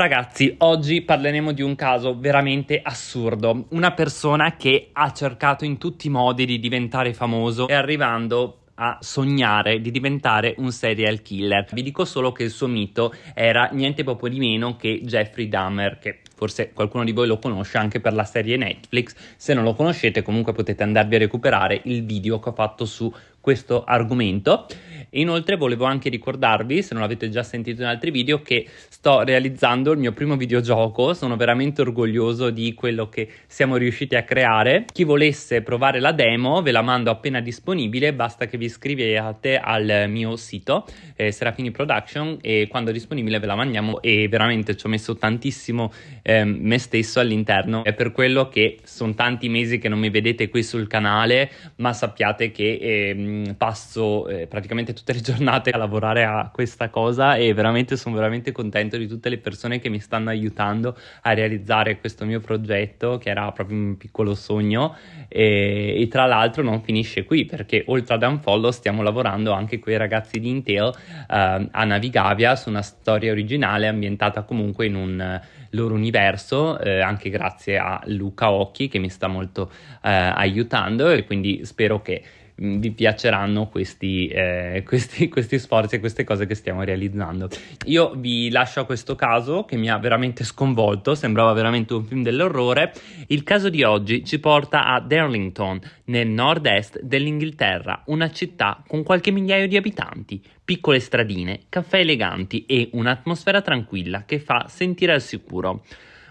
Ragazzi, oggi parleremo di un caso veramente assurdo. Una persona che ha cercato in tutti i modi di diventare famoso e arrivando a sognare di diventare un serial killer. Vi dico solo che il suo mito era niente proprio di meno che Jeffrey Dahmer, che forse qualcuno di voi lo conosce anche per la serie Netflix. Se non lo conoscete, comunque potete andarvi a recuperare il video che ho fatto su questo argomento. Inoltre volevo anche ricordarvi, se non l'avete già sentito in altri video, che sto realizzando il mio primo videogioco, sono veramente orgoglioso di quello che siamo riusciti a creare. Chi volesse provare la demo ve la mando appena disponibile, basta che vi iscriviate al mio sito eh, Serafini Production e quando è disponibile ve la mandiamo e veramente ci ho messo tantissimo eh, me stesso all'interno. È per quello che sono tanti mesi che non mi vedete qui sul canale, ma sappiate che eh, passo praticamente tutte le giornate a lavorare a questa cosa e veramente sono veramente contento di tutte le persone che mi stanno aiutando a realizzare questo mio progetto che era proprio un piccolo sogno e, e tra l'altro non finisce qui perché oltre ad Unfollow stiamo lavorando anche con i ragazzi di Intel eh, a Navigavia su una storia originale ambientata comunque in un loro universo eh, anche grazie a Luca Occhi che mi sta molto eh, aiutando e quindi spero che vi piaceranno questi, eh, questi, questi, sforzi e queste cose che stiamo realizzando. Io vi lascio a questo caso che mi ha veramente sconvolto, sembrava veramente un film dell'orrore. Il caso di oggi ci porta a Darlington, nel nord-est dell'Inghilterra, una città con qualche migliaio di abitanti, piccole stradine, caffè eleganti e un'atmosfera tranquilla che fa sentire al sicuro.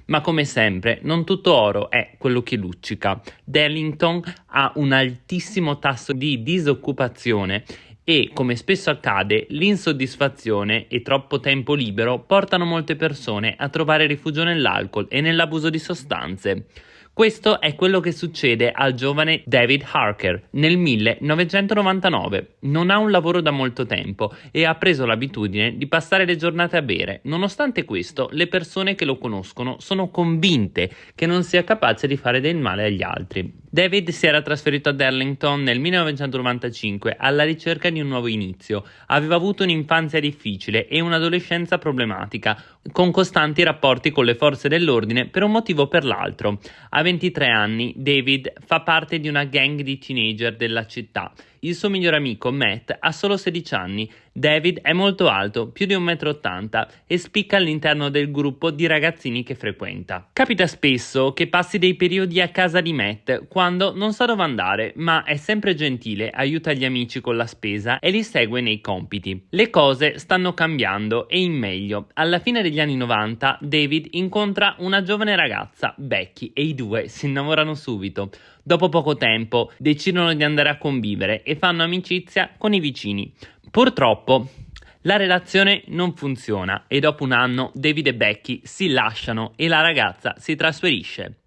Ma come sempre, non tutto oro è quello che luccica. Darlington ha un altissimo tasso di disoccupazione e, come spesso accade, l'insoddisfazione e troppo tempo libero portano molte persone a trovare rifugio nell'alcol e nell'abuso di sostanze. Questo è quello che succede al giovane David Harker nel 1999. Non ha un lavoro da molto tempo e ha preso l'abitudine di passare le giornate a bere. Nonostante questo, le persone che lo conoscono sono convinte che non sia capace di fare del male agli altri. David si era trasferito ad Arlington nel 1995 alla ricerca di un nuovo inizio. Aveva avuto un'infanzia difficile e un'adolescenza problematica, con costanti rapporti con le forze dell'ordine per un motivo o per l'altro. A 23 anni, David fa parte di una gang di teenager della città il suo migliore amico Matt ha solo 16 anni. David è molto alto, più di 1,80 m, e spicca all'interno del gruppo di ragazzini che frequenta. Capita spesso che passi dei periodi a casa di Matt quando non sa dove andare, ma è sempre gentile, aiuta gli amici con la spesa e li segue nei compiti. Le cose stanno cambiando e in meglio. Alla fine degli anni 90 David incontra una giovane ragazza, Becky, e i due si innamorano subito. Dopo poco tempo decidono di andare a convivere e fanno amicizia con i vicini. Purtroppo la relazione non funziona e dopo un anno David e Becky si lasciano e la ragazza si trasferisce.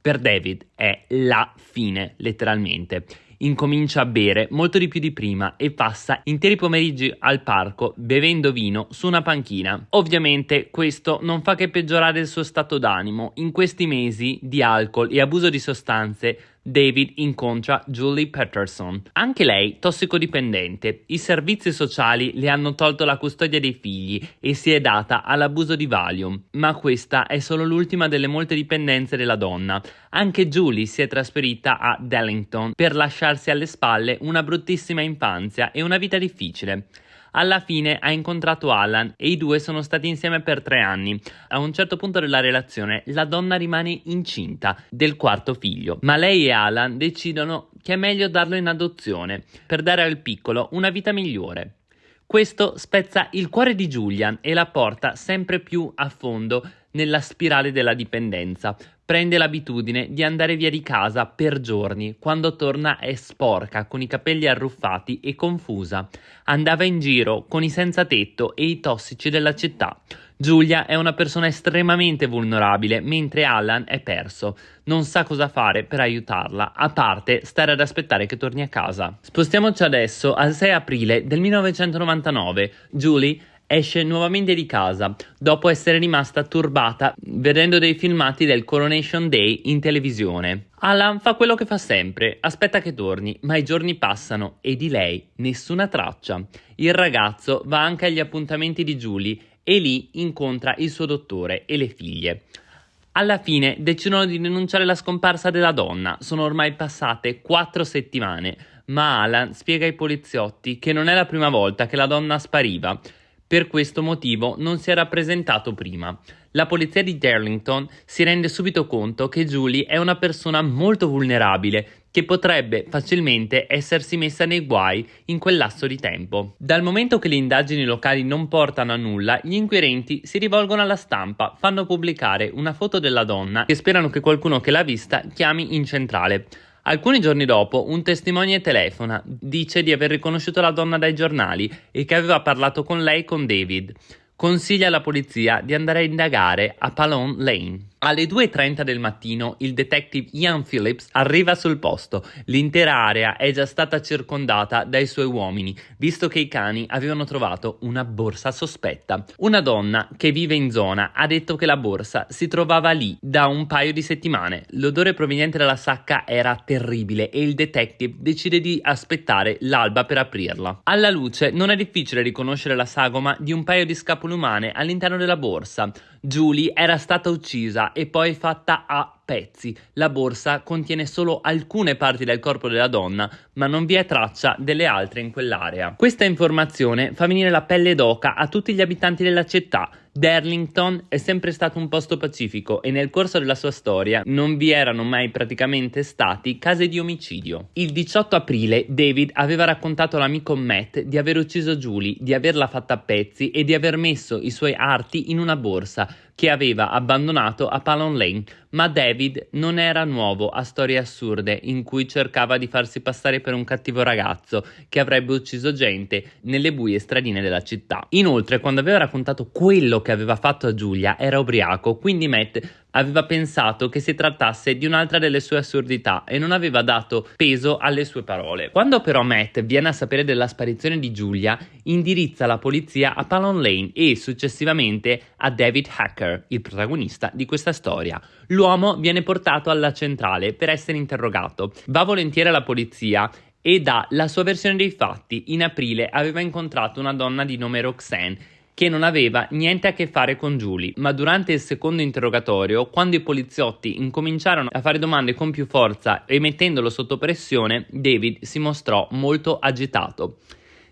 Per David è la fine, letteralmente incomincia a bere molto di più di prima e passa interi pomeriggi al parco bevendo vino su una panchina. Ovviamente questo non fa che peggiorare il suo stato d'animo. In questi mesi di alcol e abuso di sostanze David incontra Julie Patterson, anche lei tossicodipendente. I servizi sociali le hanno tolto la custodia dei figli e si è data all'abuso di Valium, ma questa è solo l'ultima delle molte dipendenze della donna. Anche Julie si è trasferita a Dallington per lasciarsi alle spalle una bruttissima infanzia e una vita difficile. Alla fine ha incontrato Alan e i due sono stati insieme per tre anni. A un certo punto della relazione la donna rimane incinta del quarto figlio, ma lei e Alan decidono che è meglio darlo in adozione per dare al piccolo una vita migliore. Questo spezza il cuore di Julian e la porta sempre più a fondo nella spirale della dipendenza. Prende l'abitudine di andare via di casa per giorni, quando torna è sporca, con i capelli arruffati e confusa. Andava in giro con i senza tetto e i tossici della città. Giulia è una persona estremamente vulnerabile, mentre Alan è perso. Non sa cosa fare per aiutarla, a parte stare ad aspettare che torni a casa. Spostiamoci adesso al 6 aprile del 1999. Julie esce nuovamente di casa dopo essere rimasta turbata vedendo dei filmati del Coronation Day in televisione. Alan fa quello che fa sempre, aspetta che torni, ma i giorni passano e di lei nessuna traccia. Il ragazzo va anche agli appuntamenti di Julie e lì incontra il suo dottore e le figlie. Alla fine decidono di denunciare la scomparsa della donna. Sono ormai passate quattro settimane, ma Alan spiega ai poliziotti che non è la prima volta che la donna spariva. Per questo motivo non si era presentato prima. La polizia di Darlington si rende subito conto che Julie è una persona molto vulnerabile che potrebbe facilmente essersi messa nei guai in quel lasso di tempo. Dal momento che le indagini locali non portano a nulla, gli inquirenti si rivolgono alla stampa, fanno pubblicare una foto della donna e sperano che qualcuno che l'ha vista chiami in centrale. Alcuni giorni dopo, un testimone telefona, dice di aver riconosciuto la donna dai giornali e che aveva parlato con lei con David. Consiglia alla polizia di andare a indagare a Palon Lane. Alle 2.30 del mattino il detective Ian Phillips arriva sul posto. L'intera area è già stata circondata dai suoi uomini, visto che i cani avevano trovato una borsa sospetta. Una donna che vive in zona ha detto che la borsa si trovava lì da un paio di settimane. L'odore proveniente dalla sacca era terribile e il detective decide di aspettare l'alba per aprirla. Alla luce non è difficile riconoscere la sagoma di un paio di scapole umane all'interno della borsa. Julie era stata uccisa e poi fatta a pezzi. La borsa contiene solo alcune parti del corpo della donna, ma non vi è traccia delle altre in quell'area. Questa informazione fa venire la pelle d'oca a tutti gli abitanti della città. Darlington è sempre stato un posto pacifico e nel corso della sua storia non vi erano mai praticamente stati casi di omicidio. Il 18 aprile David aveva raccontato all'amico Matt di aver ucciso Julie, di averla fatta a pezzi e di aver messo i suoi arti in una borsa che aveva abbandonato a Palon Lane, ma David non era nuovo a storie assurde in cui cercava di farsi passare per un cattivo ragazzo che avrebbe ucciso gente nelle buie stradine della città. Inoltre, quando aveva raccontato quello che aveva fatto a Giulia, era ubriaco, quindi Matt aveva pensato che si trattasse di un'altra delle sue assurdità e non aveva dato peso alle sue parole. Quando però Matt viene a sapere della sparizione di Giulia, indirizza la polizia a Palon Lane e successivamente a David Hacker, il protagonista di questa storia. L'uomo viene portato alla centrale per essere interrogato. Va volentieri alla polizia e dà la sua versione dei fatti. In aprile aveva incontrato una donna di nome Roxanne che non aveva niente a che fare con Julie, ma durante il secondo interrogatorio, quando i poliziotti incominciarono a fare domande con più forza e mettendolo sotto pressione, David si mostrò molto agitato.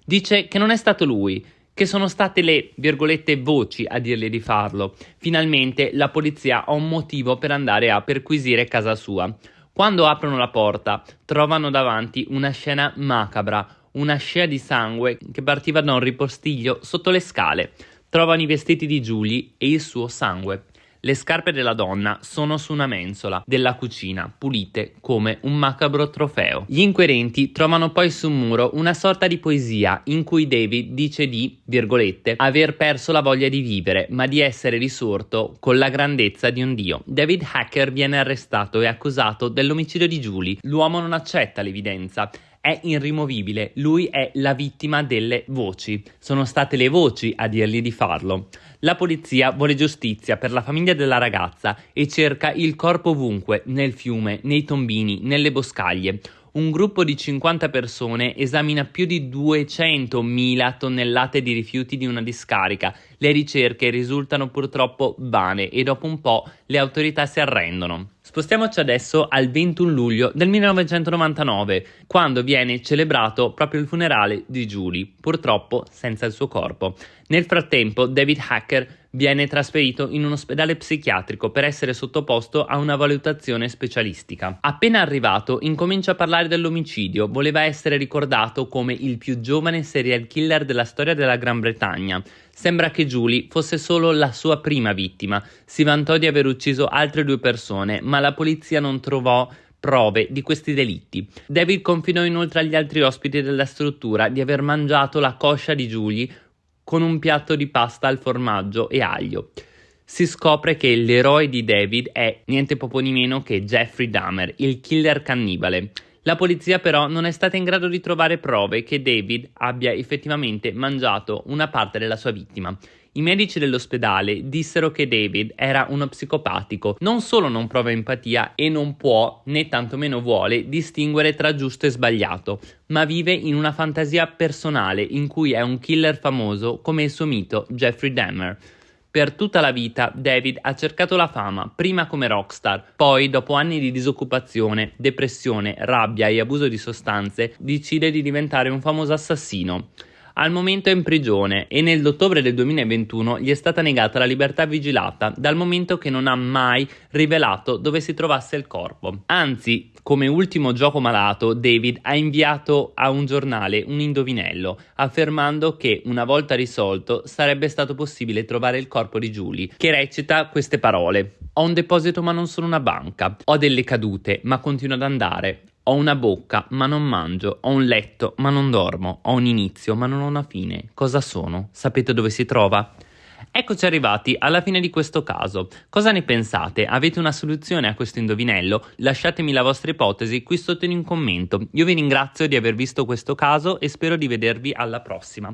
Dice che non è stato lui, che sono state le, virgolette, voci a dirgli di farlo. Finalmente la polizia ha un motivo per andare a perquisire casa sua. Quando aprono la porta, trovano davanti una scena macabra, una scia di sangue che partiva da un ripostiglio sotto le scale. Trovano i vestiti di Julie e il suo sangue. Le scarpe della donna sono su una mensola della cucina, pulite come un macabro trofeo. Gli inquirenti trovano poi sul muro una sorta di poesia in cui David dice di, virgolette, aver perso la voglia di vivere, ma di essere risorto con la grandezza di un dio. David Hacker viene arrestato e accusato dell'omicidio di Julie. L'uomo non accetta l'evidenza è irrimovibile, lui è la vittima delle voci. Sono state le voci a dirgli di farlo. La polizia vuole giustizia per la famiglia della ragazza e cerca il corpo ovunque, nel fiume, nei tombini, nelle boscaglie un gruppo di 50 persone esamina più di 200.000 tonnellate di rifiuti di una discarica. Le ricerche risultano purtroppo vane e dopo un po' le autorità si arrendono. Spostiamoci adesso al 21 luglio del 1999, quando viene celebrato proprio il funerale di Julie, purtroppo senza il suo corpo. Nel frattempo, David Hacker viene trasferito in un ospedale psichiatrico per essere sottoposto a una valutazione specialistica. Appena arrivato, incomincia a parlare dell'omicidio, voleva essere ricordato come il più giovane serial killer della storia della Gran Bretagna. Sembra che Julie fosse solo la sua prima vittima. Si vantò di aver ucciso altre due persone, ma la polizia non trovò prove di questi delitti. David confidò inoltre agli altri ospiti della struttura di aver mangiato la coscia di Julie con un piatto di pasta al formaggio e aglio. Si scopre che l'eroe di David è niente poco di meno che Jeffrey Dahmer, il killer cannibale. La polizia però non è stata in grado di trovare prove che David abbia effettivamente mangiato una parte della sua vittima. I medici dell'ospedale dissero che David era uno psicopatico, non solo non prova empatia e non può, né tantomeno vuole, distinguere tra giusto e sbagliato, ma vive in una fantasia personale in cui è un killer famoso come il suo mito Jeffrey Dahmer. Per tutta la vita David ha cercato la fama, prima come rockstar, poi dopo anni di disoccupazione, depressione, rabbia e abuso di sostanze, decide di diventare un famoso assassino. Al momento è in prigione e nell'ottobre del 2021 gli è stata negata la libertà vigilata dal momento che non ha mai rivelato dove si trovasse il corpo. Anzi, come ultimo gioco malato, David ha inviato a un giornale un indovinello affermando che una volta risolto sarebbe stato possibile trovare il corpo di Julie, che recita queste parole: Ho un deposito ma non sono una banca, ho delle cadute ma continuo ad andare, ho una bocca, ma non mangio. Ho un letto, ma non dormo. Ho un inizio, ma non ho una fine. Cosa sono? Sapete dove si trova? Eccoci arrivati alla fine di questo caso. Cosa ne pensate? Avete una soluzione a questo indovinello? Lasciatemi la vostra ipotesi qui sotto in un commento. Io vi ringrazio di aver visto questo caso e spero di vedervi alla prossima.